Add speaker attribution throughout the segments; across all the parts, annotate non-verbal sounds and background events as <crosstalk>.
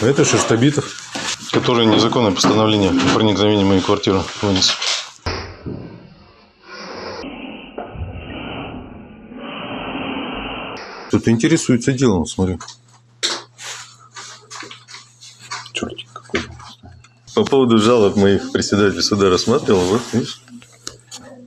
Speaker 1: А это Шерстобитов, который незаконное постановление о проникновении в мою квартиру вынес. Кто-то интересуется делом, смотрю. Чертик какой. По поводу жалоб моих председатель суда рассматривал, вот, видишь,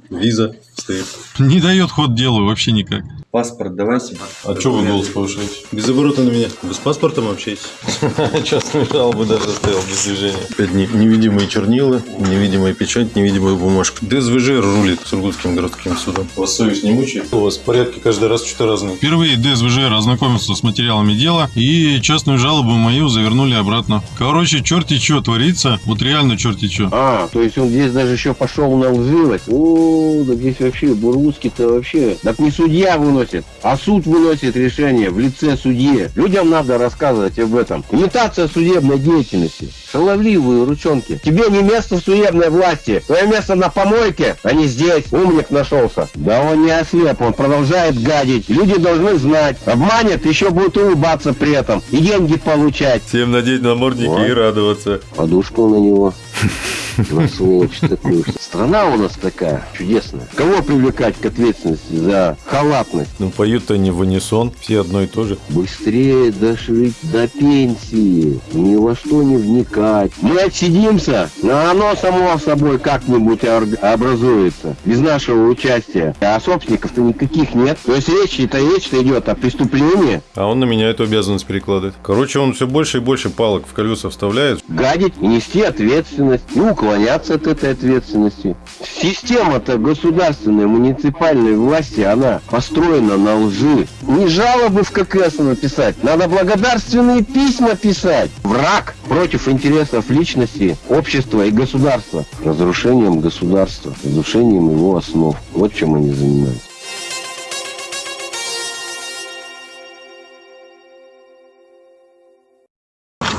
Speaker 1: виза стоит.
Speaker 2: Не дает ход делу вообще никак.
Speaker 3: Паспорт давайте.
Speaker 1: А что вы голос повышаете? Без оборота на меня. Вы с паспортом общаетесь? <laughs> Частную жалобу даже оставил без движения. Опять не- невидимые чернила, невидимая печать, невидимая бумажка. ДСВЖ рулит Сургутским городским судом. Вас совесть не мучает? У вас порядки каждый раз что-то разные.
Speaker 2: Впервые ДСВЖ ознакомился с материалами дела и частную жалобу мою завернули обратно. Короче, черти что творится, вот реально черти что.
Speaker 4: А, то есть он здесь даже еще пошел на лживость. О, да здесь вообще Бургутский-то вообще. Так не судья выносит, а суд выносит решение в лице судьи. Людям надо рассказывать об этом. Имитация судебной деятельности. Шаловливые ручонки. Тебе не место в судебной власти. Твое место на помойке, а не здесь. Умник нашелся. Да он не ослеп, он продолжает гадить. Люди должны знать. Обманет, еще будет улыбаться при этом. И деньги получать.
Speaker 1: Всем надеть намордники
Speaker 4: Вот.
Speaker 1: и радоваться.
Speaker 4: Подушку на него. <laughs> На сволочь такую. Страна у нас такая чудесная. Кого привлекать к ответственности за халатность?
Speaker 1: Ну, поют они в унисон, все одно и то же.
Speaker 4: Быстрее дожить до пенсии. Ни во что не вникать. Мы отсидимся, но оно само собой как-нибудь образуется. Без нашего участия. А собственников-то никаких нет. То есть речь-то речь-то идет о преступлении.
Speaker 1: А он на меня эту обязанность перекладывает. Короче, он все больше и больше палок в колеса вставляет.
Speaker 4: гадить и нести ответственность, и уклоняться от этой ответственности. Система-то государственной, муниципальной власти, она построена на лжи. Не жалобы в ККС написать, надо благодарственные письма писать. Враг против интересов личности, общества и государства. Разрушением государства, разрушением его основ. Вот чем они занимаются.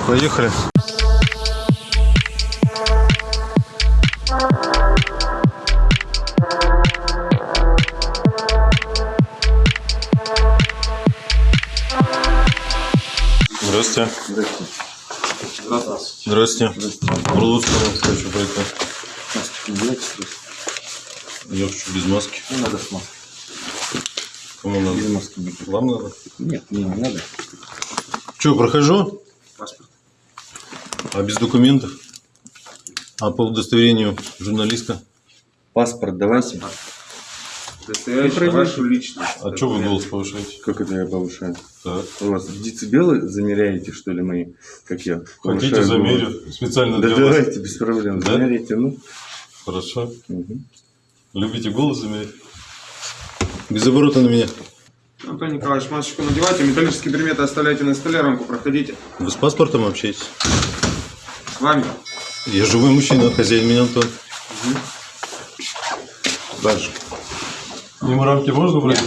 Speaker 1: Поехали. Здравствуйте. Здравствуйте. Бурлуцкому хочу пройти. Я хочу без маски.
Speaker 3: Не надо с маской.
Speaker 1: Кому надо?
Speaker 3: Без маски не
Speaker 1: Вам надо?
Speaker 3: Нет, мне не надо.
Speaker 1: Че, прохожу?
Speaker 3: Паспорт.
Speaker 1: А без документов? А по удостоверению журналиста?
Speaker 3: Паспорт давайте.
Speaker 5: Удостоверяющий вашу личность.
Speaker 1: А что вы голос повышаете?
Speaker 5: Как это я повышаю?
Speaker 1: Так.
Speaker 5: У вас децибелы замеряете, что ли, мои? Как я?
Speaker 1: Хотите,
Speaker 5: повышаю
Speaker 1: замерю.
Speaker 5: голос?
Speaker 1: Специально
Speaker 5: Да
Speaker 1: для вас.
Speaker 5: давайте, без проблем.
Speaker 1: Да?
Speaker 5: Замеряйте, ну.
Speaker 1: Хорошо.
Speaker 5: Мгм.
Speaker 1: Любите голос замерить? Без оборота на меня.
Speaker 6: Антон Николаевич, масочку надевайте, металлические предметы оставляйте на столе, рамку проходите.
Speaker 1: Вы с паспортом общаетесь?
Speaker 6: С вами.
Speaker 1: Я живой мужчина, хозяин меня Антон.
Speaker 5: Дальше.
Speaker 1: Мимо рамки можно брать?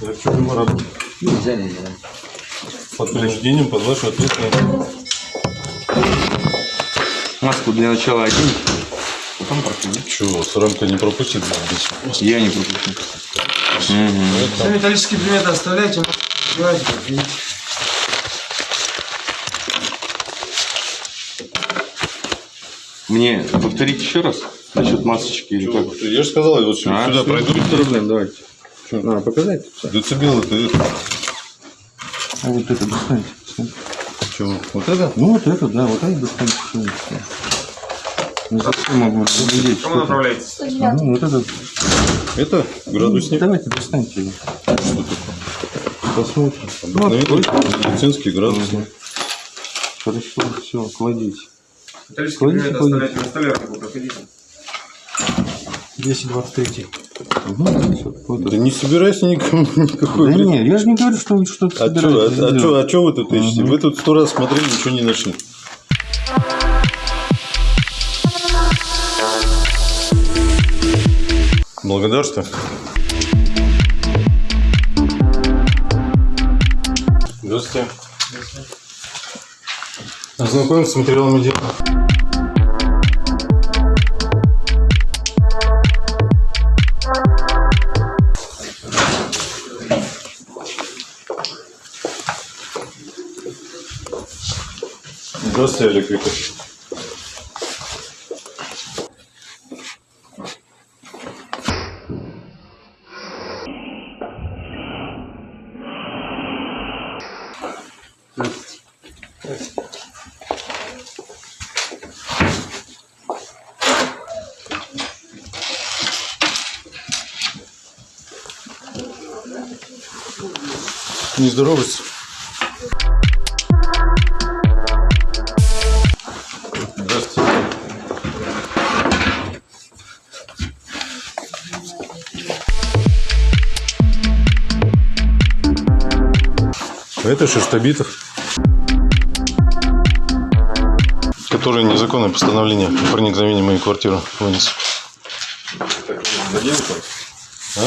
Speaker 1: Я хочу рамки.
Speaker 3: Нельзя, нельзя.
Speaker 1: Под принуждением, под вашу ответственность.
Speaker 5: Маску для начала оденьте. Потом проходите.
Speaker 1: Чего, с рамка не пропустит? здесь?
Speaker 5: Я не пропущу.
Speaker 6: Все металлические предметы оставляйте, проходите.
Speaker 5: Мне повторить еще раз Насчет масочки или как?
Speaker 1: Я же сказал, я вот сюда,
Speaker 5: а,
Speaker 1: сюда пройду.
Speaker 5: проблем, давайте. Что? На, показать?
Speaker 1: Децибел это это.
Speaker 5: А вот это достаньте.
Speaker 1: Чего? Вот это?
Speaker 5: Ну вот это, да, вот это достаньте. Не совсем ну, могу разглядеть.
Speaker 6: Кому направляетесь?
Speaker 5: А, ну, вот это.
Speaker 1: Это градусник?
Speaker 5: Ну, давайте достаньте его.
Speaker 1: Что такое?
Speaker 5: Посмотрим.
Speaker 1: Обыкновенный
Speaker 5: вот,
Speaker 1: медицинский градусник.
Speaker 5: Хорошо, все, кладите. Кладите, кладите.
Speaker 6: на столе, проходите.
Speaker 5: 223. Угу.
Speaker 1: Ну, да не собирайся никому, <laughs> никакой.
Speaker 5: Да
Speaker 1: вред.
Speaker 5: не, я же не говорю, что что-то
Speaker 1: а
Speaker 5: собираетесь.
Speaker 1: А, а, чё, а что вы тут ищете?
Speaker 5: Угу.
Speaker 1: Вы тут сто раз смотрели, ничего не нашли. Благодарство. Здравствуйте. Здравствуйте. Ознакомиться с материалом дела. Здравствуйте, Олег Викторович. Не здороваться. Это Шерстобитов, который незаконное постановление о проникновении в мою квартиру вынес. А?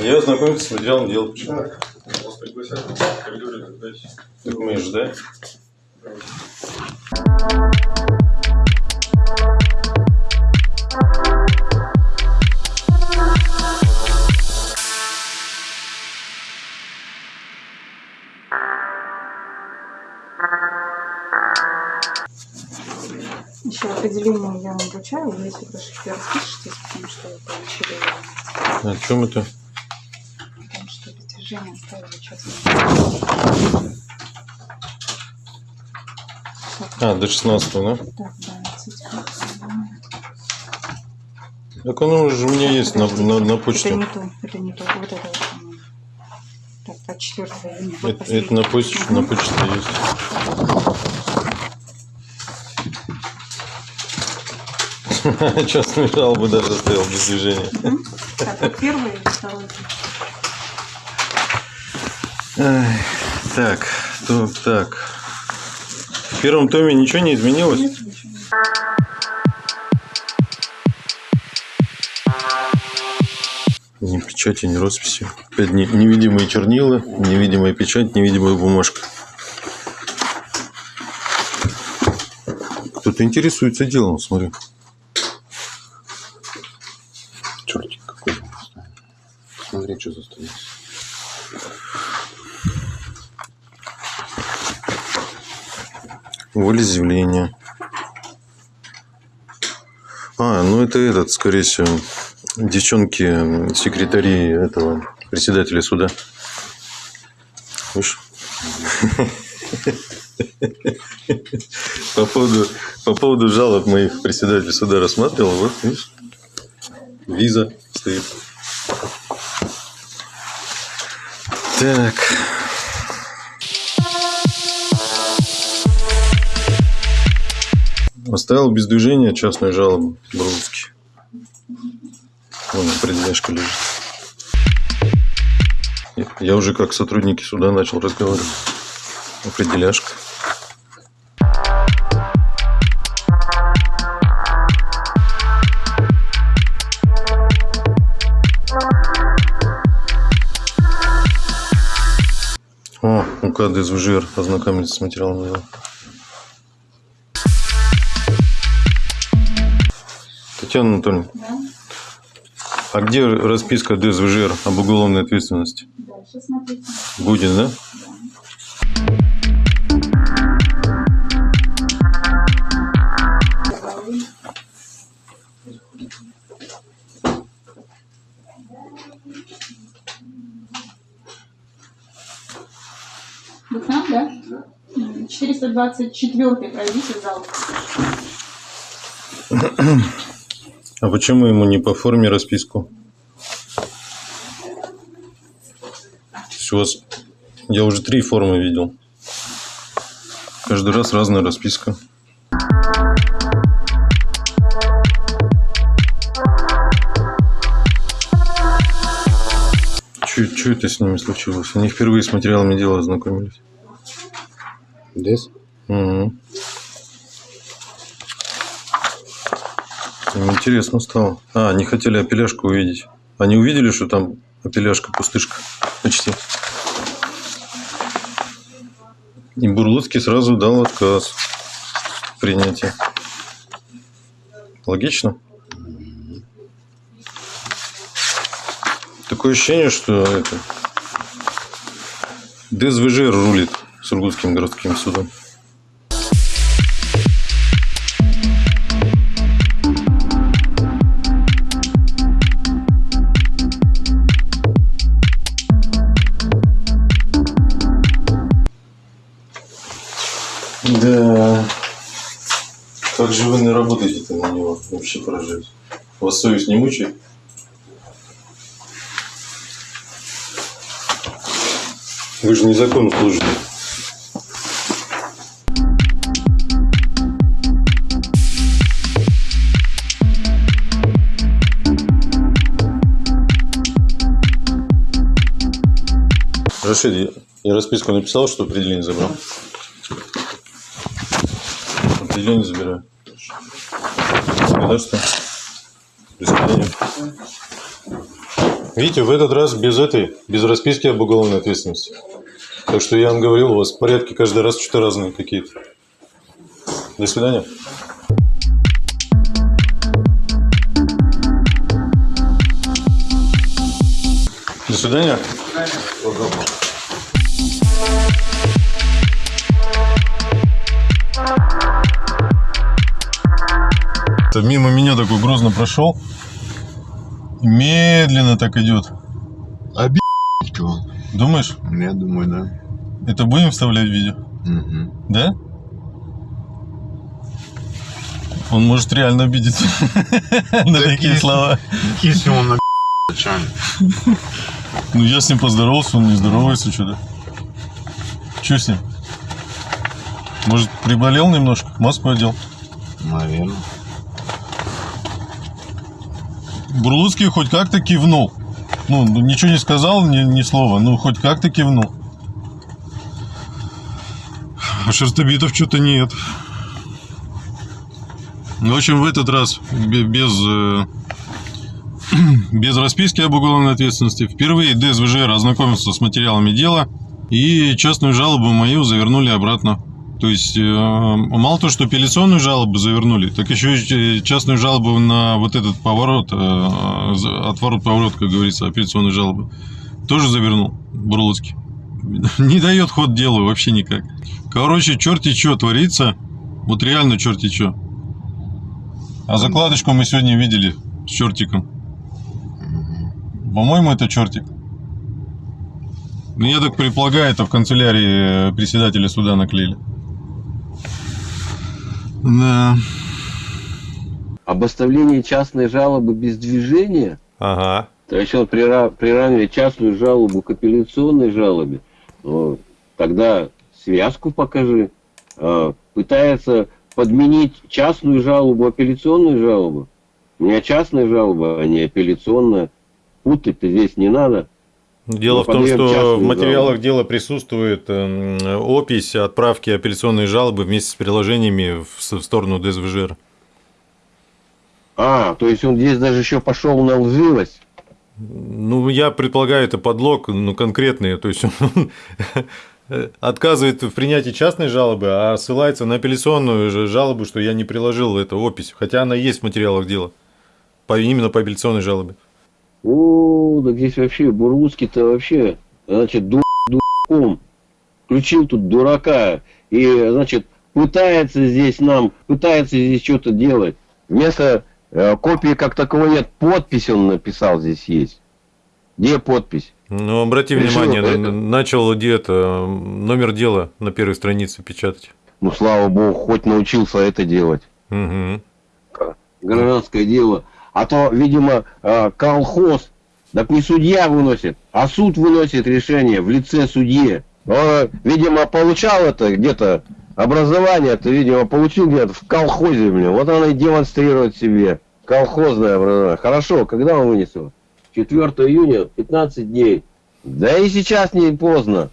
Speaker 1: Я ознакомиться с материалом дела. Почему? Так мы же, да?
Speaker 7: Еще вручаю, вы если прошлите, распишитесь, потому что вы получили его,
Speaker 1: О чем это?
Speaker 7: потому что достижение оставили частным.
Speaker 1: А, до 16 да?
Speaker 7: Так, да, цитирую.
Speaker 1: Так оно уже у меня есть на, на, на
Speaker 7: Это
Speaker 1: почте.
Speaker 7: не то, это не то, вот это вот. Так, а четвертое июня. вот
Speaker 1: Это, это на почте,
Speaker 7: последнее.
Speaker 1: на почте есть. <laughs> Частную жалобу даже оставил без движения.
Speaker 7: Так, вот первый и второй.
Speaker 1: Так, то, так. В первом томе ничего не изменилось?
Speaker 7: Нет, ничего.
Speaker 1: Ни печати, ни росписи. Опять не- невидимые чернила, невидимая печать, невидимая бумажка. Кто-то интересуется делом, смотри. Чертик какой. Смотри, что заставилось. Волеизъявление. А, ну это этот, скорее всего, девчонки, секретари этого председателя суда. Видишь? По поводу, по поводу жалоб моих председатель суда рассматривал. Вот, видишь, виза стоит. Так. Оставил без движения частную жалобу Брунский. Вон определяшка лежит. Я- уже как сотрудники суда начал разговаривать. Определяшка. О, УК ДСВЖР ознакомились с материалом дела. Татьяна Анатольевна,
Speaker 7: Да,
Speaker 1: а где расписка ДСВЖР об уголовной ответственности?
Speaker 7: дальше смотрите.
Speaker 1: Будет, да?
Speaker 7: Вы к нам, да? М, 424 пройдите в зал. <clears throat>
Speaker 1: А почему ему не по форме расписку? То есть у вас... Я уже три формы видел. Каждый раз разная расписка. Что это с ними случилось? Они впервые с материалами дела ознакомились.
Speaker 4: Дес?
Speaker 1: Мгм. Интересно стало. А, они хотели апеляшку увидеть. Они увидели, что там апеляшка пустышка. Почти. И Бурлуцкий сразу дал отказ в. Логично? Такое ощущение, что это... ДСВЖ рулит Сургутским городским судом. Да. Как же вы не работаете на него? Вообще поражаюсь. Вас совесть не мучает? Вы же незаконно служите. Рашид, я расписку написал, что определение забрал. Определение забираю. Государство. До свидания. Видите, в этот раз без этой, без расписки об уголовной ответственности. Так что я вам говорил, у вас порядки каждый раз что-то разные какие-то. До свидания. До свидания. Мимо меня такой грозно прошел. Медленно так идет.
Speaker 2: он.
Speaker 1: Думаешь,
Speaker 2: Я думаю, да.
Speaker 1: это будем вставлять в видео?
Speaker 2: Угу.
Speaker 1: Да? Он может реально обидеться <laughs> на такие слова.
Speaker 2: Если он на.
Speaker 1: Ну, я с ним поздоровался, он не здоровается что-то. Че с ним? Может, приболел немножко? Маску одел?
Speaker 2: Наверное.
Speaker 1: Бурлуцкий хоть как-то кивнул. Ну, ничего не сказал, ни, ни слова, ну, хоть как-то кивнул. А шерстобитов что-то нет. Ну, В общем, в этот раз бе- без, э, <clears throat> без расписки об уголовной ответственности впервые ДСВЖР ознакомился с материалами дела и частную жалобу мою завернули обратно. То есть, э, мало то, что апелляционную жалобу завернули, так еще и частную жалобу на вот этот поворот, э, отворот-поворот, как говорится, апелляционную жалобу, тоже завернул Бурлуцкий. <laughs> Не дает ход делу вообще никак. Короче, черти что творится, вот реально черти что. А закладочку мы сегодня видели с чертиком. По-моему, это чертик. Ну, я так предполагаю, это в канцелярии э, председателя суда наклеили. Да.
Speaker 4: Об оставлении частной жалобы без движения,
Speaker 1: Ага.
Speaker 4: то есть он прира- приравнивает частную жалобу к апелляционной жалобе, ну, тогда связку покажи. А, пытается подменить частную жалобу апелляционной жалобу. У меня частная жалоба, а не апелляционная. Путать-то здесь не надо.
Speaker 1: Дело
Speaker 4: Мы
Speaker 1: в том, что в материалах дела присутствует эм, опись отправки апелляционной жалобы вместе с приложениями в сторону ДСВЖР.
Speaker 4: А, то есть он здесь даже еще пошел на лживость.
Speaker 1: Ну, я предполагаю, это подлог, ну, конкретный. То есть он <laughs> отказывает в принятии частной жалобы, а ссылается на апелляционную жалобу, что я не приложил эту опись, хотя она есть в материалах дела. Именно по апелляционной жалобе.
Speaker 4: О, да здесь вообще Бурлуцкий-то вообще, значит, ду дураком. Включил тут дурака. И, значит, пытается здесь нам, пытается здесь что-то делать. Вместо э, копии как таковой нет, подпись он написал здесь есть. Где подпись?
Speaker 1: Ну, обрати
Speaker 4: Решил
Speaker 1: внимание,
Speaker 4: это-
Speaker 1: начал где-то номер дела на первой странице печатать.
Speaker 4: Ну, слава богу, хоть научился это делать.
Speaker 1: Мгм.
Speaker 4: Гражданское дело. А то, видимо, э, колхоз, так не судья выносит, а суд выносит решение в лице судьи. Он, видимо, получал это где-то, образование это, видимо, получил где-то в колхозе, блин. Вот он и демонстрирует себе. Колхозное образование. Хорошо, когда он вынес его? 4 июня, 15 дней. Да и сейчас не поздно.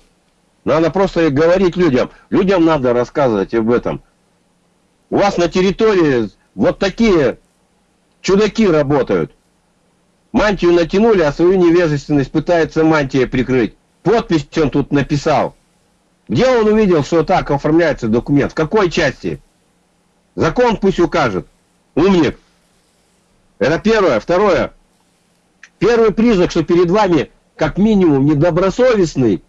Speaker 4: Надо просто говорить людям. Людям надо рассказывать об этом. У вас на территории вот такие чудаки работают. Мантию натянули, а свою невежественность пытается мантия прикрыть. Подпись он тут написал. Где он увидел, что так оформляется документ? В какой части? Закон пусть укажет. Умник. Это первое. Второе. Первый признак, что перед вами как минимум недобросовестный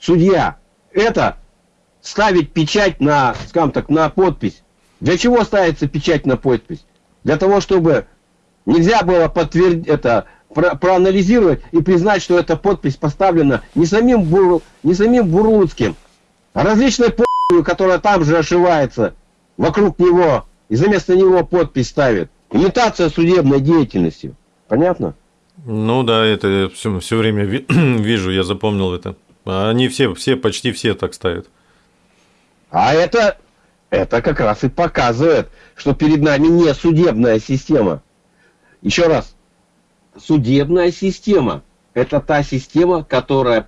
Speaker 4: судья, это ставить печать на, скажем так, на подпись. Для чего ставится печать на подпись? Для того, чтобы нельзя было подтвердить это, про, проанализировать и признать, что эта подпись поставлена не самим, Бур, не самим Бурлуцким, а различной подписью, которая там же ошивается вокруг него и за место него подпись ставит. Имитация судебной деятельности. Понятно?
Speaker 2: Ну да, это все, все время ви- <clears throat> вижу, я запомнил это. Они все, все, почти все так ставят.
Speaker 4: А это, это как раз и показывает, что перед нами не судебная система. Еще раз. Судебная система – это та система, которая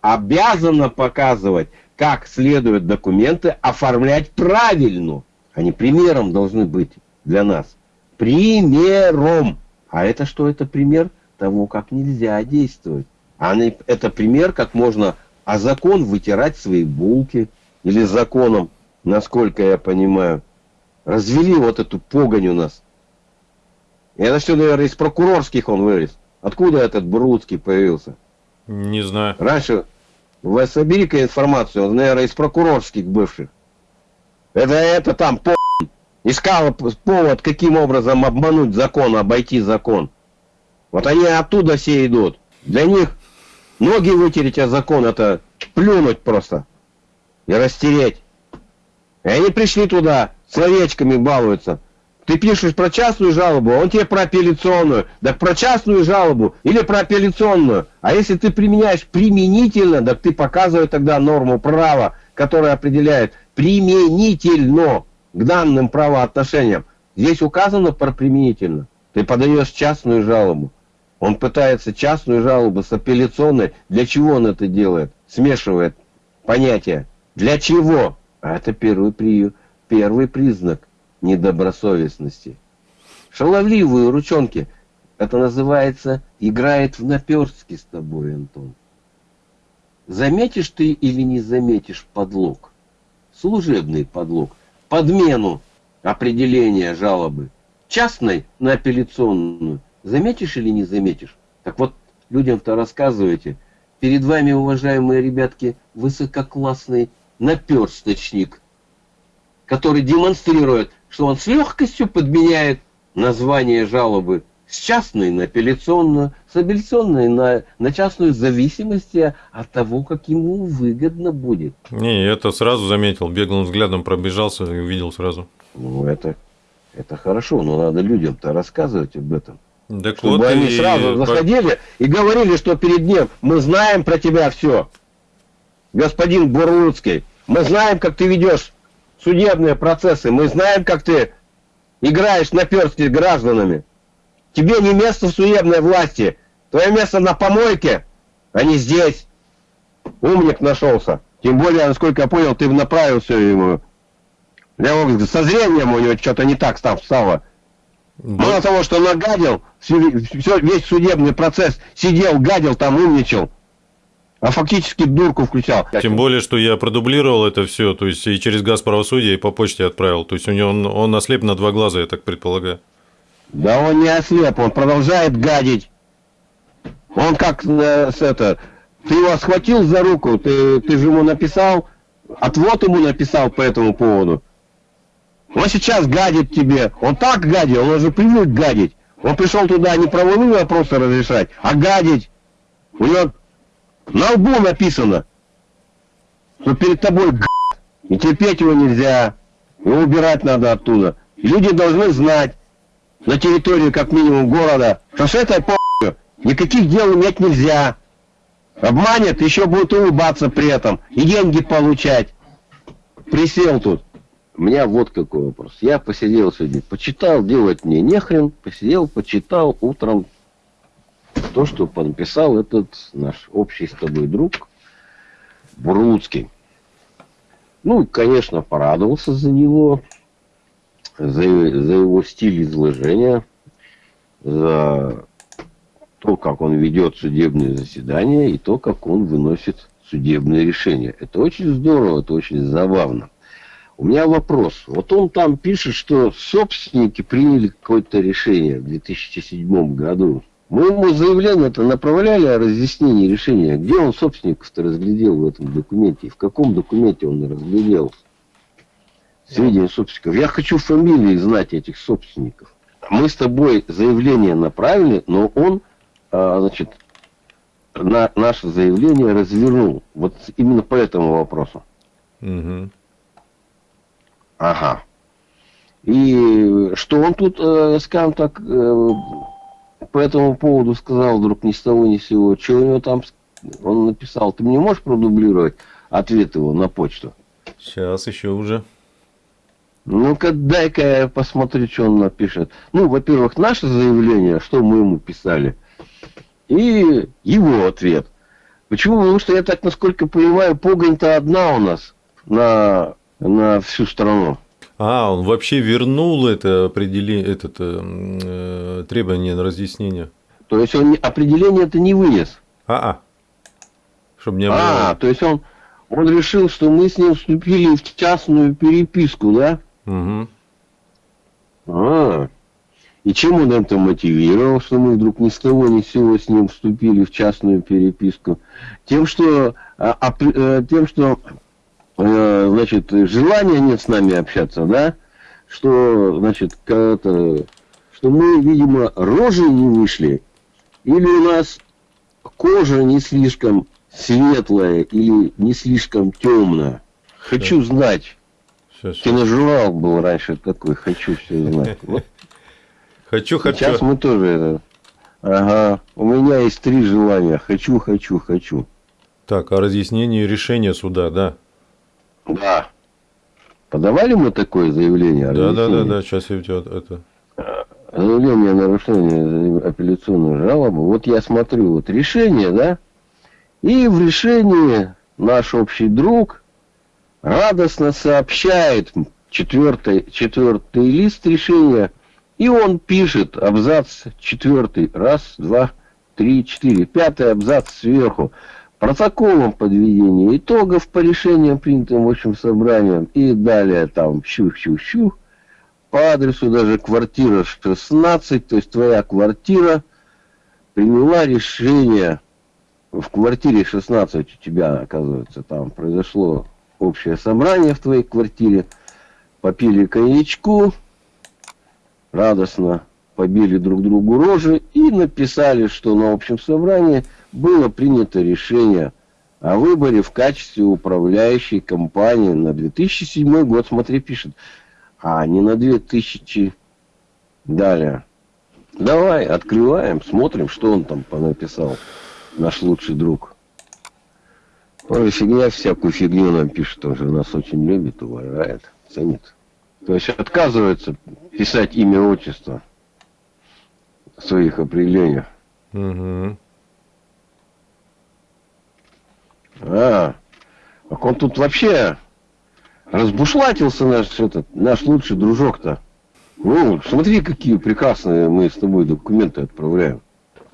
Speaker 4: обязана показывать, как следует документы оформлять правильно. Они примером должны быть для нас. Примером. А это что? Это пример того, как нельзя действовать. А это пример, как можно а закон вытирать свои булки. Или законом, насколько я понимаю. Развели вот эту погонь у нас. И это все, наверное, из прокурорских он вылез. Откуда этот Бурлуцкий появился?
Speaker 2: Не знаю.
Speaker 4: Раньше, вы собери-ка информацию, он, наверное, из прокурорских бывших. Это, это там по искал повод, каким образом обмануть закон, обойти закон. Вот они оттуда все идут. Для них ноги вытереть о закон, это плюнуть просто. И растереть. И они пришли туда, словечками балуются. Ты пишешь про частную жалобу, а он тебе про апелляционную. Так про частную жалобу или про апелляционную. А если ты применяешь применительно, так ты показывай тогда норму права, которая определяет применительно к данным правоотношениям. Здесь указано про применительно. Ты подаешь частную жалобу. Он пытается частную жалобу с апелляционной. Для чего он это делает? Смешивает понятия. Для чего? А это первый, при... первый признак недобросовестности. Шаловливые ручонки. Это называется играет в наперстки с тобой, Антон. Заметишь ты или не заметишь подлог? Служебный подлог. Подмену определения жалобы. Частной на апелляционную. Заметишь или не заметишь? Так вот, людям-то рассказывайте. Перед вами, уважаемые ребятки, высококлассный наперсточник, который демонстрирует, что он с легкостью подменяет название жалобы с частной на апелляционную, с апелляционной на, на частную в зависимости от того, как ему выгодно будет.
Speaker 2: Не, я это сразу заметил. Беглым взглядом пробежался и увидел сразу.
Speaker 4: Ну, это, это хорошо, но надо людям-то рассказывать об этом.
Speaker 2: Так
Speaker 4: Чтобы
Speaker 2: вот
Speaker 4: они
Speaker 2: и
Speaker 4: сразу заходили и говорили, что перед ним мы знаем про тебя все. Господин Бурлуцкий, мы знаем, как ты ведешь судебные процессы, мы знаем, как ты играешь на перстке с гражданами. Тебе не место в судебной власти. Твое место на помойке, а не здесь. Умник нашелся. Тем более, насколько я понял, ты направил все ему. Его- со зрением у него что-то не так стало. Мало того, что нагадил, всё- весь судебный процесс сидел, гадил, там умничал, а фактически дурку включал.
Speaker 2: Тем более, что я продублировал это все, то есть и через газ правосудия, и по почте отправил. То есть у него он, он ослеп на два глаза, я так предполагаю.
Speaker 4: Да он не ослеп, он продолжает гадить. Он как э, с это, ты его схватил за руку, ты, ты же ему написал, отвод ему написал по этому поводу. Он сейчас гадит тебе, он так гадит, он уже привык гадить. Он пришел туда не правовые вопросы разрешать, а гадить. У него на лбу написано, что перед тобой и терпеть его нельзя, его убирать надо оттуда. Люди должны знать, на территории как минимум города, что с этой по***ю никаких дел иметь нельзя. Обманет, еще будет улыбаться при этом и деньги получать. Присел тут. У меня вот какой вопрос. Я посидел сегодня, почитал, делать мне нехрен, посидел, почитал утром то, что написал этот наш общий с тобой друг Бурлуцкий. Ну, конечно, порадовался за него, за, за его стиль изложения, за то, как он ведет судебные заседания и то, как он выносит судебные решения. Это очень здорово, это очень забавно. У меня вопрос. Вот он там пишет, что собственники приняли какое-то решение в 2007 году. Мы ему заявление-то направляли о разъяснении решения. Где он собственников-то разглядел в этом документе? И в каком документе он разглядел сведения собственников? Я хочу фамилии знать этих собственников. Мы с тобой заявление направили, но он, а, значит, на наше заявление развернул. Вот именно по этому вопросу.
Speaker 1: Мгм.
Speaker 4: Ага. И что он тут, э, скажем так, э, по этому поводу сказал вдруг ни с того ни с сего? Что у него там он написал? Ты мне можешь продублировать ответ его на почту?
Speaker 1: Сейчас еще уже.
Speaker 4: Ну-ка, дай-ка я посмотрю, что он напишет. Ну, во-первых, наше заявление, что мы ему писали, и его ответ. Почему? Потому что я так, насколько понимаю, погонь-то одна у нас на, на всю страну.
Speaker 1: А, он вообще вернул это определение, этот, э, э, требование на разъяснение.
Speaker 4: То есть он определение это не вынес.
Speaker 1: А-а. Чтобы не
Speaker 4: А,
Speaker 1: было.
Speaker 4: то есть он, он решил, что мы с ним вступили в частную переписку, да?
Speaker 1: Мгм.
Speaker 4: А, и чем он это мотивировал, что мы вдруг ни с того ни с сего с ним вступили в частную переписку? Тем, что, а, а, э, тем, что значит, желания нет с нами общаться, да? Что, значит, что мы, видимо, рожи не вышли, или у нас кожа не слишком светлая, или не слишком темная. Хочу знать.
Speaker 1: Сейчас, сейчас.
Speaker 4: Киножурнал был раньше такой, хочу все знать. Вот
Speaker 1: Хочу, хочу.
Speaker 4: сейчас мы тоже это. Ага, у меня есть три желания. Хочу, хочу, хочу.
Speaker 1: Так, о разъяснении решения суда, да.
Speaker 4: Да. Подавали мы такое заявление?
Speaker 1: Да, да, да, да. Сейчас тебя это.
Speaker 4: Заявление о нарушении апелляционной жалобы. Вот я смотрю, вот решение, да? И в решении наш общий друг радостно сообщает четвертый, четвертый лист решения, и он пишет абзац четвертый, раз, два, три, четыре, пятый абзац сверху. Протоколом подведения итогов по решениям, принятым в общем собранием, и далее там щух-щух-щух, по адресу даже квартира 16, то есть твоя квартира, приняла решение. В квартире 16 у тебя, оказывается, там произошло общее собрание в твоей квартире, попили коньячку, радостно побили друг другу рожи и написали, что на общем собрании было принято решение о выборе в качестве управляющей компании на 2007 год. Смотри, пишет. А не на 2000 далее. Давай, открываем, смотрим, что он там понаписал. Наш лучший друг. Ой, фигня, всякую фигню нам пишет. Он же нас очень любит, уважает, ценит. То есть отказывается писать имя, отчество своих определениях.
Speaker 1: Мгм.
Speaker 4: А, так он тут вообще разбушлатился наш, этот, наш лучший дружок-то. Ну, смотри, какие прекрасные мы с тобой документы отправляем.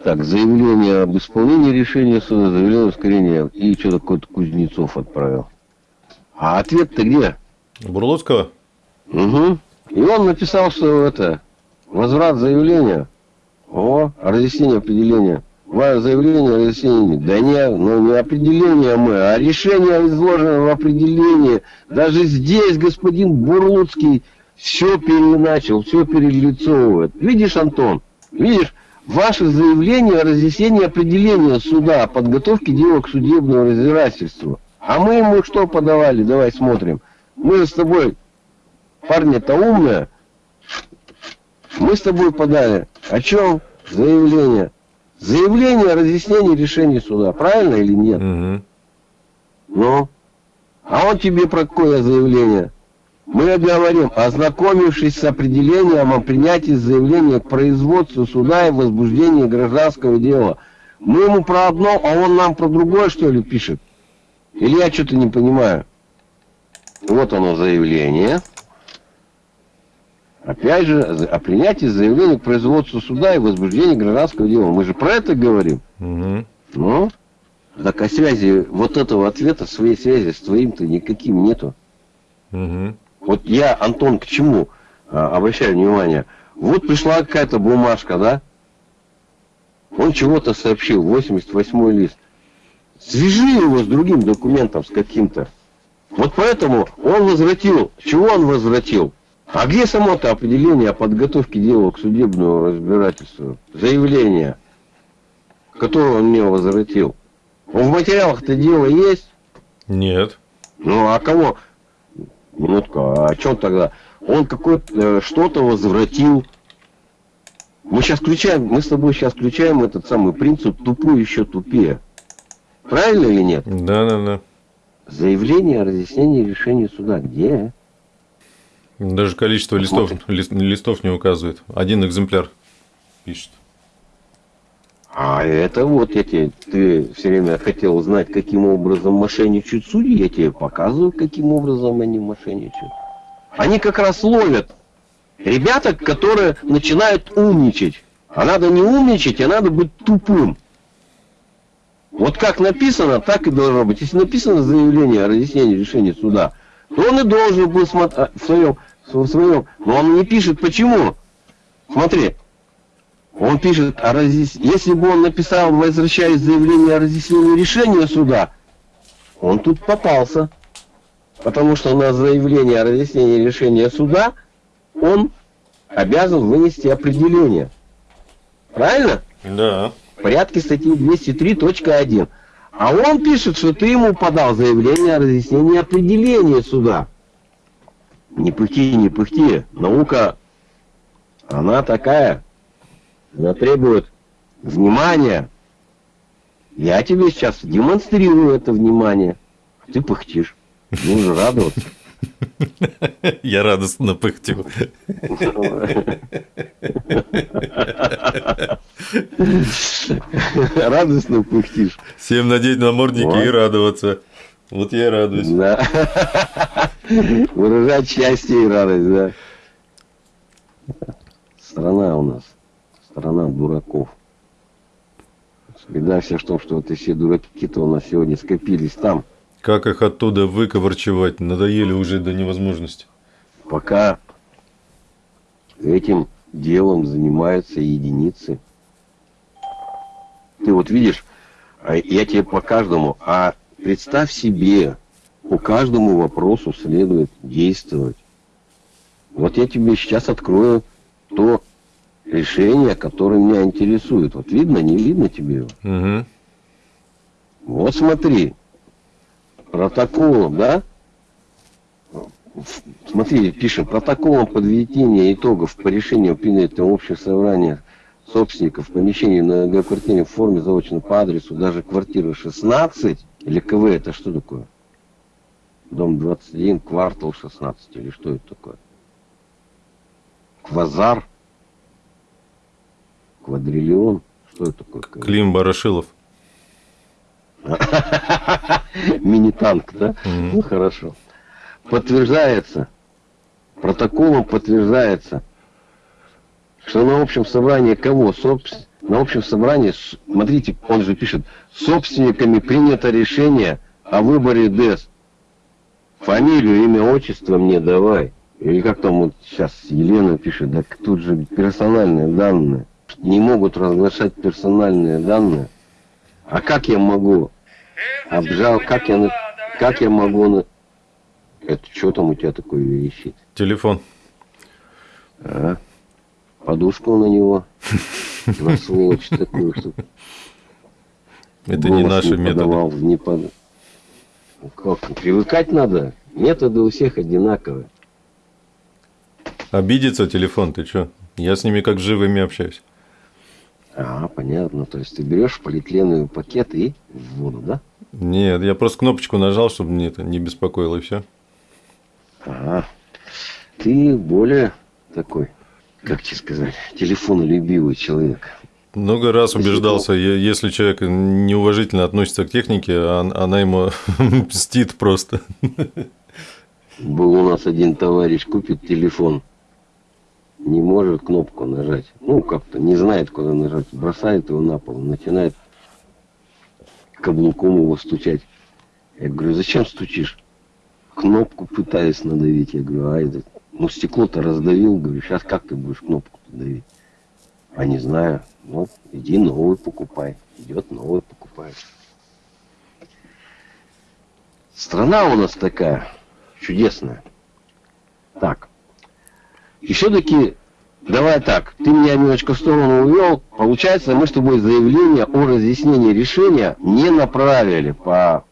Speaker 4: Так, заявление об исполнении решения суда, заявление ускорения и что такое-то Кузнецов отправил. А ответ-то где?
Speaker 1: Бурлуцкого?
Speaker 4: Угу. И он написал, что это возврат заявления. О, разъяснение определения. Ваше заявление, разъяснение. Да не, ну не определение мы, а решение изложено в определении. Даже здесь господин Бурлуцкий все переначал, все перелицовывает. Видишь, Антон, видишь, ваше заявление о разъяснении определения суда о подготовке дела к судебному разбирательству. А мы ему что подавали? Давай смотрим. Мы же с тобой, парни-то умные, мы с тобой подали. О чем? Заявление. Заявление о разъяснении решений суда. Правильно или нет?
Speaker 1: Мгм.
Speaker 4: Ну? А он тебе про какое заявление? Мы говорим, ознакомившись с определением о принятии заявления к производству суда и возбуждении гражданского дела. Мы ему про одно, а он нам про другое, что ли, пишет? Или я что-то не понимаю? Вот оно заявление. Опять же, о принятии заявления к производству суда и возбуждении гражданского дела. Мы же про это говорим.
Speaker 1: Мгм.
Speaker 4: Ну? Так а связи, вот этого ответа, своей связи с твоим-то никаким нету.
Speaker 1: Мгм.
Speaker 4: Вот я, Антон, к чему а, обращаю внимание? Вот пришла какая-то бумажка, да? Он чего-то сообщил, 88 лист. Свяжи его с другим документом, с каким-то. Вот поэтому он возвратил. Чего он возвратил? А где само-то определение о подготовке дела к судебному разбирательству? Заявление, которое он мне возвратил. Он в материалах-то дело есть?
Speaker 1: Нет.
Speaker 4: Ну, а кого? Минутку, а о чем тогда? Он какое-то э, что-то возвратил. Мы сейчас включаем, мы с тобой сейчас включаем этот самый принцип тупой еще тупее. Правильно или нет?
Speaker 1: Да, да, да.
Speaker 4: Заявление о разъяснении решения суда. Где?
Speaker 1: Даже количество листов, лист- листов не указывает. Один экземпляр пишет.
Speaker 4: А это вот я тебе, ты все время хотел узнать, каким образом мошенничают судьи, я тебе показываю, каким образом они мошенничают. Они как раз ловят ребята, которые начинают умничать. А надо не умничать, а надо быть тупым. Вот как написано, так и должно быть. Если написано заявление о разъяснении решения суда, то он и должен был смотреть в своем, в своем. Но он не пишет почему. Смотри, он пишет о разъяс... Если бы он написал, возвращаясь заявление о разъяснении решения суда, он тут попался. Потому что на заявление о разъяснении решения суда он обязан вынести определение. Правильно?
Speaker 1: Да.
Speaker 4: В порядке статьи 203.1. А он пишет, что ты ему подал заявление о разъяснении определения суда. Не пыхти, не пыхти. Наука, она такая. Она требует внимания. Я тебе сейчас демонстрирую это внимание. Ты пыхтишь. Нужно радоваться. <laughs>
Speaker 1: Я радостно пыхтю.
Speaker 4: Радостно пыхтишь.
Speaker 1: Всем надеть намордники
Speaker 4: Вот.
Speaker 1: и радоваться. Вот я и радуюсь.
Speaker 4: Да. Выражать счастье и радость, да. Страна у нас. Страна дураков. Беда вся в том, что вот все дураки-то у нас сегодня скопились там.
Speaker 1: Как их оттуда выковырчевать? Надоели уже до невозможности.
Speaker 4: Пока этим делом занимаются единицы. Ты вот видишь, а я тебе по каждому, а представь себе, по каждому вопросу следует действовать. Вот я тебе сейчас открою то решение, которое меня интересует. Вот видно, не видно тебе его?
Speaker 1: Угу.
Speaker 4: Вот смотри, протоколом, да? Смотри, пишем, протоколом подведения итогов по решению принятого общих собраний собственников помещений на многоквартирной форме заочно по адресу даже квартира 16 или КВ это что такое? Дом 21, квартал 16 или что это такое? Квазар? Квадриллион? Что это такое?
Speaker 1: Клим Барашилов. <laughs>
Speaker 4: Мини-танк, да? Ну, хорошо. Подтверждается, протоколом подтверждается, что на общем собрании кого? Собс- На общем собрании, смотрите, он же пишет, собственниками принято решение о выборе ДЭС. Фамилию, имя, отчество мне давай. Или как там вот сейчас Елена пишет, да тут же персональные данные. Не могут разглашать персональные данные. А как я могу? Обжал, как я, как я могу на... Это что там у тебя такое висит?
Speaker 1: Телефон.
Speaker 4: А? Подушку на него. <laughs> На сволочь такую, что
Speaker 1: Это не наши методы.
Speaker 4: подавал, не под- Ну, Как? Привыкать надо. Методы у всех одинаковые.
Speaker 1: Обидится телефон, ты чё? Я с ними как живыми общаюсь.
Speaker 4: А, понятно. То есть ты берешь полиэтиленовый пакет и в воду, да?
Speaker 1: Нет, я просто кнопочку нажал, чтобы мне это не беспокоило, и все.
Speaker 4: Ага. Ты более такой, как тебе сказать, телефонолюбивый человек.
Speaker 1: Много раз убеждался, если человек неуважительно относится к технике, а- она ему <laughs> мстит просто.
Speaker 4: Был у нас один товарищ, купит телефон, не может кнопку нажать. Ну, как-то не знает, куда нажать. Бросает его на пол, начинает каблуком его стучать. Я говорю, зачем стучишь? Кнопку пытаюсь надавить. Я говорю, а это, ну стекло-то раздавил. Говорю, сейчас как ты будешь кнопку давить? А не знаю. Ну, иди новый покупай. Идет новый покупай. Страна у нас такая чудесная. Так. И все-таки, давай так, ты меня немножко в сторону увел. Получается, мы с тобой заявление о разъяснении решения не направили по,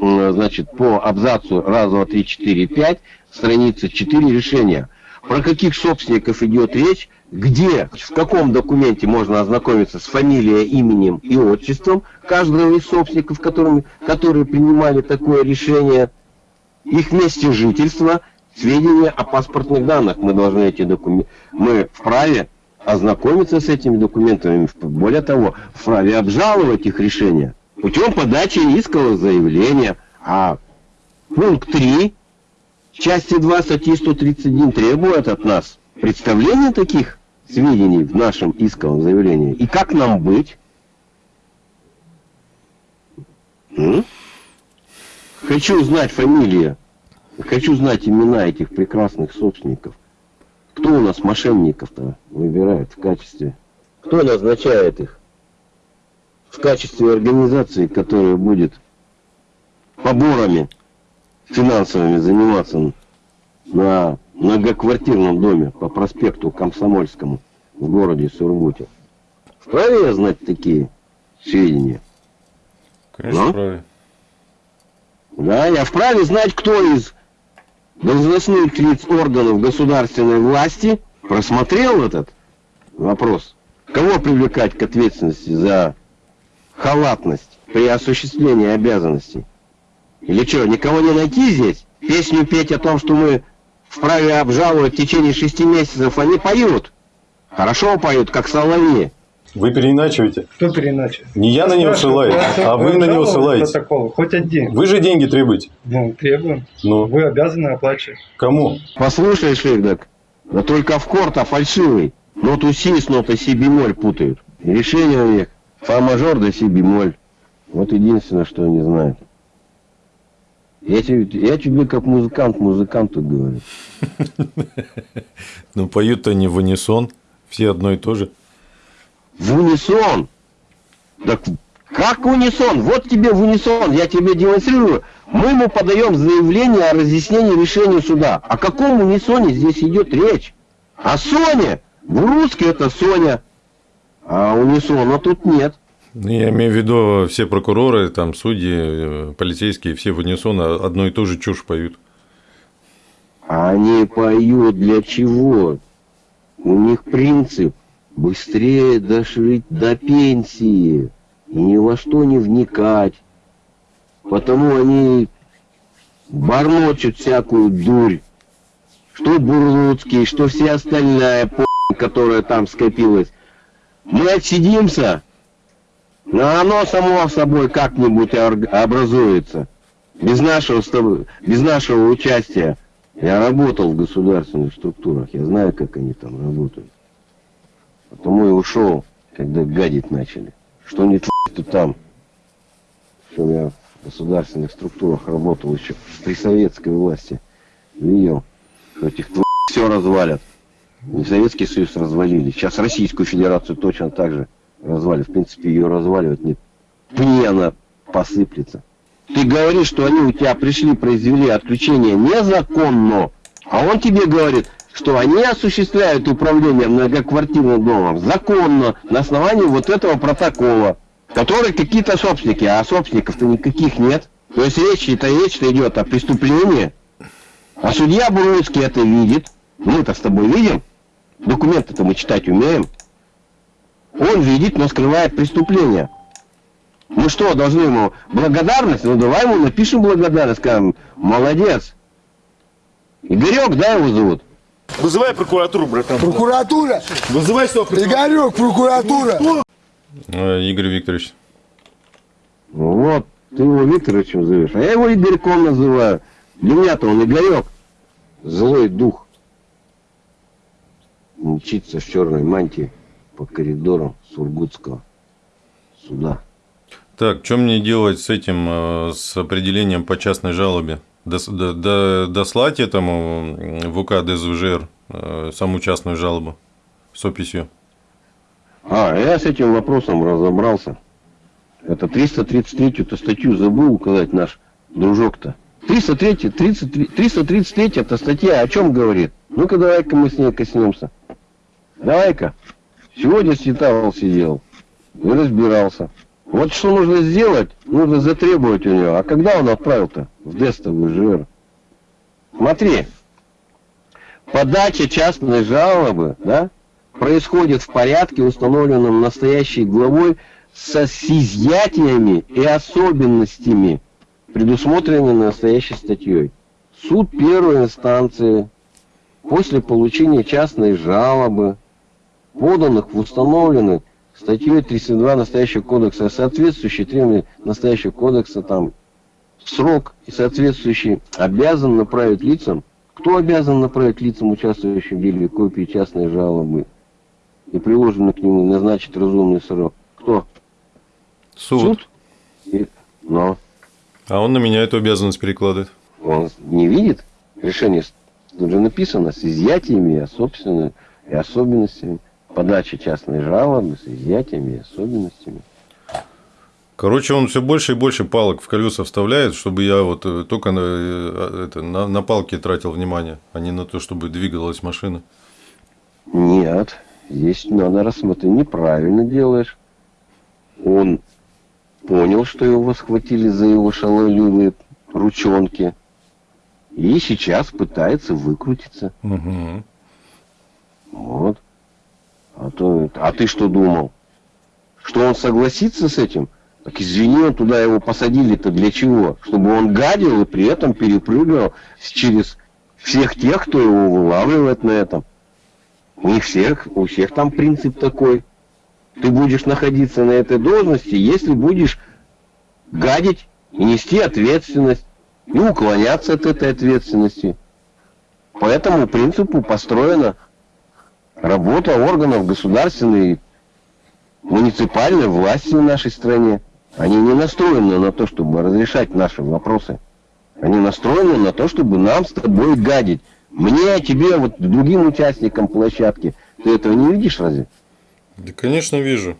Speaker 4: значит, по абзацу раз, два, три, четыре, пять, страница 4 решения. Про каких собственников идет речь, где, в каком документе можно ознакомиться с фамилией, именем и отчеством каждого из собственников, которыми, которые принимали такое решение, их месте жительства, сведения о паспортных данных. Мы должны эти документы, мы вправе ознакомиться с этими документами, более того, вправе обжаловать их решения путем подачи искового заявления. А пункт 3 части 2 статьи 131 требует от нас представления таких сведений в нашем исковом заявлении. И как нам быть? М? Хочу знать фамилии, хочу знать имена этих прекрасных собственников. Кто у нас мошенников-то выбирает в качестве? Кто назначает их? В качестве организации, которая будет поборами финансовыми заниматься на многоквартирном доме по проспекту Комсомольскому в городе Сургуте. Вправе я знать такие сведения?
Speaker 1: Конечно,
Speaker 4: Ну?
Speaker 1: вправе.
Speaker 4: Да, я вправе знать, кто из должностных лиц органов государственной власти просмотрел этот вопрос. Кого привлекать к ответственности за халатность при осуществлении обязанностей? Или что, никого не найти здесь? Песню петь о том, что мы вправе обжаловать в течение шести месяцев, они поют. Хорошо поют, как соловьи.
Speaker 1: Вы переиначиваете.
Speaker 5: Кто переначал?
Speaker 1: Не я на него ссылаюсь, а вы на него ссылаетесь.
Speaker 5: Протокол. Хоть один.
Speaker 1: Вы же деньги требуете.
Speaker 5: Ну, требуем.
Speaker 1: Ну,
Speaker 5: Вы обязаны оплачивать.
Speaker 1: кому?
Speaker 4: Послушай, Шейдак, да только в корта фальшивый. Ноту си с нотой си бемоль путают. Решение у них фа мажор да си бемоль. Вот единственное, что они знают. Я тебе, я тебе как музыкант музыканту говорю. <laughs>
Speaker 1: Ну, поют-то не в унисон. Все одно и то же.
Speaker 4: В унисон. Так как унисон? Вот тебе в унисон, я тебе демонстрирую. Мы ему подаем заявление о разъяснении решения суда. О каком унисоне здесь идет речь? О Соне. В русский это Соня. А унисона тут нет.
Speaker 1: Я имею в виду, все прокуроры, там, судьи, э, полицейские, все в унисон одно и то же чушь поют.
Speaker 4: Они поют для чего? У них принцип быстрее дожить до пенсии и ни во что не вникать. Потому они бормочут всякую дурь. Что Бурлуцкий, что все остальная которая там скопилась. Мы отсидимся, но оно само собой как-нибудь образуется. Без нашего, без нашего участия. Я работал в государственных структурах, я знаю, как они там работают. Потому и ушел, когда гадить начали. Что не то там. Что я в государственных структурах работал еще при советской власти. Видел, что этих все развалят. Не Советский Союз развалили. Сейчас Российскую Федерацию точно так же развалят. В принципе, ее разваливать нет. Пни она посыплется. Ты говоришь, что они у тебя пришли, произвели отключение незаконно, а он тебе говорит, что они осуществляют управление многоквартирным домом законно на основании вот этого протокола, который какие-то собственники, а собственников-то никаких нет. То есть речь-то речь идет о преступлении, а судья Буруцкий это видит. Мы-то с тобой видим. Документы-то мы читать умеем. Он видит, но скрывает преступление. Мы что, должны ему благодарность? Ну давай ему напишем благодарность, скажем, молодец. Игорек, да, его зовут?
Speaker 8: Вызывай прокуратуру, братан.
Speaker 9: Прокуратура!
Speaker 8: Вызывай сюда прокуратуру.
Speaker 9: Игорек, прокуратура!
Speaker 1: Э, Игорь Викторович.
Speaker 4: Ну Вот, ты его Викторовичем зовешь, а я его Игорьком называю. Для меня-то он Игорек. Злой дух. Мчится в черной мантии по коридорам Сургутского суда.
Speaker 1: Так, что мне делать с этим, э, с определением по частной жалобе? Дос- до- до- Дослать этому в УК ДСВЖР э, саму частную жалобу с описью?
Speaker 4: А, я с этим вопросом разобрался. Это 333-ю статью забыл указать наш дружок-то. 303, 33, 333 это статья о чем говорит? Ну-ка давай-ка мы с ней коснемся. Давай-ка. Сегодня Светавол сидел и разбирался. Вот что нужно сделать, нужно затребовать у него. А когда он отправил-то в Дестовый ЖР? Смотри, подача частной жалобы, да, происходит в порядке, установленном настоящей главой со изъятиями и особенностями, предусмотренными настоящей статьей. Суд первой инстанции после получения частной жалобы, поданных в установленный статьей 32 настоящего кодекса, соответствующий требованиям настоящего кодекса, там, срок и соответствующий обязан направить лицам, кто обязан направить лицам, участвующим в деле, копии частной жалобы и приложенный к нему назначить разумный срок? Кто?
Speaker 1: Суд.
Speaker 4: И- но
Speaker 1: А он на меня эту обязанность перекладывает.
Speaker 4: он не видит решение, тут же написано, с изъятиями и особенностями. Подача частной жалобы с изъятиями и особенностями.
Speaker 1: Короче, он все больше и больше палок в колеса вставляет, чтобы я вот э, только на, э, это, на, на палки тратил внимание, а не на то, чтобы двигалась машина.
Speaker 4: Нет, здесь надо рассмотреть. Неправильно делаешь. Он понял, что его схватили за его шаловливые ручонки. И сейчас пытается выкрутиться.
Speaker 1: Угу.
Speaker 4: Вот. А, то, а ты что думал? Что он согласится с этим? Так извини, он туда его посадили-то для чего? Чтобы он гадил и при этом перепрыгивал через всех тех, кто его вылавливает на этом. Не всех, у всех там принцип такой. Ты будешь находиться на этой должности, если будешь гадить и нести ответственность, и уклоняться от этой ответственности. По этому принципу построена работа органов государственной муниципальной власти в нашей стране. Они не настроены на то, чтобы разрешать наши вопросы. Они настроены на то, чтобы нам с тобой гадить. Мне, тебе, вот другим участникам площадки. Ты этого не видишь разве?
Speaker 1: Да, конечно, вижу.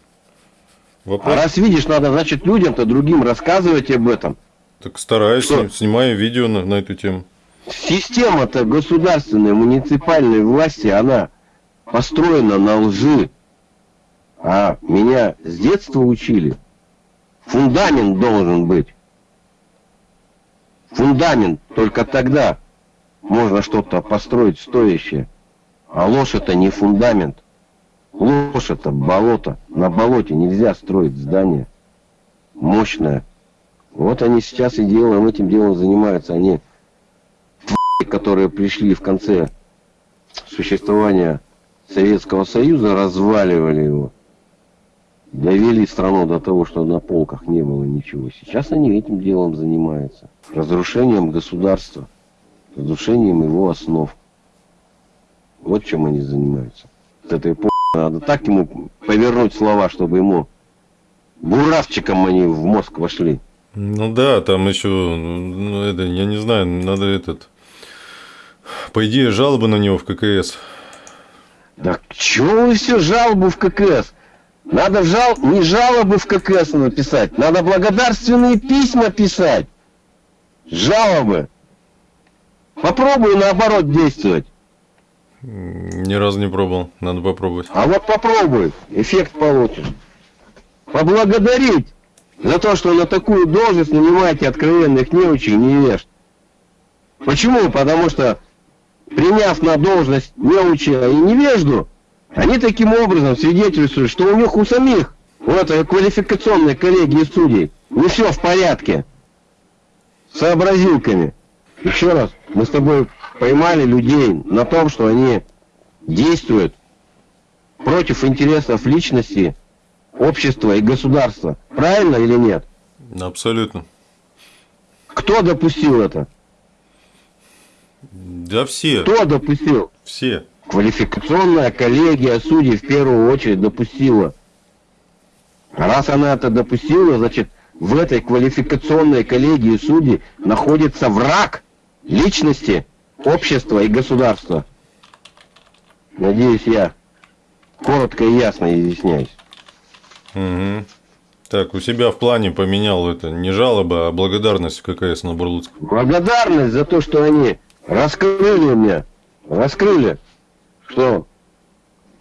Speaker 4: А
Speaker 1: Вопрос.
Speaker 4: раз видишь, надо, значит, людям-то другим рассказывать об этом.
Speaker 1: Так стараюсь,
Speaker 4: Что?
Speaker 1: сни- снимаю видео на, на эту тему.
Speaker 4: Система-то государственной, муниципальной власти, она построена на лжи. А меня с детства учили. Фундамент должен быть. Фундамент. Только тогда можно что-то построить стоящее. А ложь это не фундамент. Ложь это болото. На болоте нельзя строить здание. Мощное. Вот они сейчас и делом, этим делом занимаются. Они которые пришли в конце существования Советского Союза, разваливали его, довели страну до того, что на полках не было ничего. Сейчас они этим делом занимаются. Разрушением государства, разрушением его основ. Вот чем они занимаются. Вот этой по... Надо так ему повернуть слова, чтобы ему буравчиком они в мозг вошли.
Speaker 1: Ну да, там еще, ну, это, я не знаю, надо этот. По идее, жалобы на него в ККС.
Speaker 4: Да чего вы все жалобу в ККС? Надо жал... не жалобы в ККС написать, надо благодарственные письма писать. Жалобы. Попробуй наоборот действовать.
Speaker 1: Ни разу не пробовал, надо попробовать.
Speaker 4: А вот попробуй, эффект получишь. Поблагодарить за то, что на такую должность нанимаете откровенных неучей и невежд. Почему? Потому что, приняв на должность неуча и невежду, они таким образом свидетельствуют, что у них у самих, у этой квалификационной коллегии судей, не все в порядке. С сообразилками. Еще раз, мы с тобой поймали людей на том, что они действуют против интересов личности, общества и государства. Правильно или нет?
Speaker 1: Абсолютно.
Speaker 4: Кто допустил это?
Speaker 1: Да все,
Speaker 4: Кто допустил?
Speaker 1: все.
Speaker 4: Квалификационная коллегия судей в первую очередь допустила. Раз она это допустила, значит, в этой квалификационной коллегии судей находится враг личности, общества и государства. Надеюсь, я коротко и ясно изъясняюсь.
Speaker 1: Мгм. Так, у себя в плане поменял это не жалоба, а благодарность в ККС на Бурлуцк.
Speaker 4: Благодарность за то, что они раскрыли мне, раскрыли, что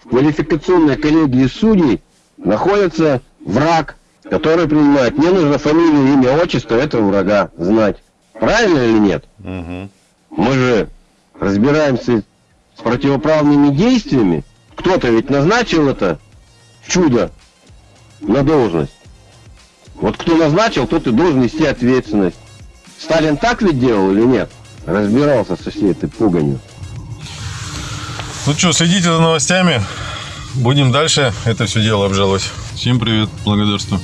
Speaker 4: в квалификационной коллегии судей находится враг, который принимает. Мне нужно фамилию, имя, отчество этого врага знать. Правильно или нет?
Speaker 1: Мгм.
Speaker 4: Мы же разбираемся с противоправными действиями. Кто-то ведь назначил это чудо на должность. Вот кто назначил, тот и должен нести ответственность. Сталин так ведь делал или нет? Разбирался со всей этой пуганью.
Speaker 2: Ну что, следите за новостями. Будем дальше это все дело обжаловать. Всем привет, благодарствую.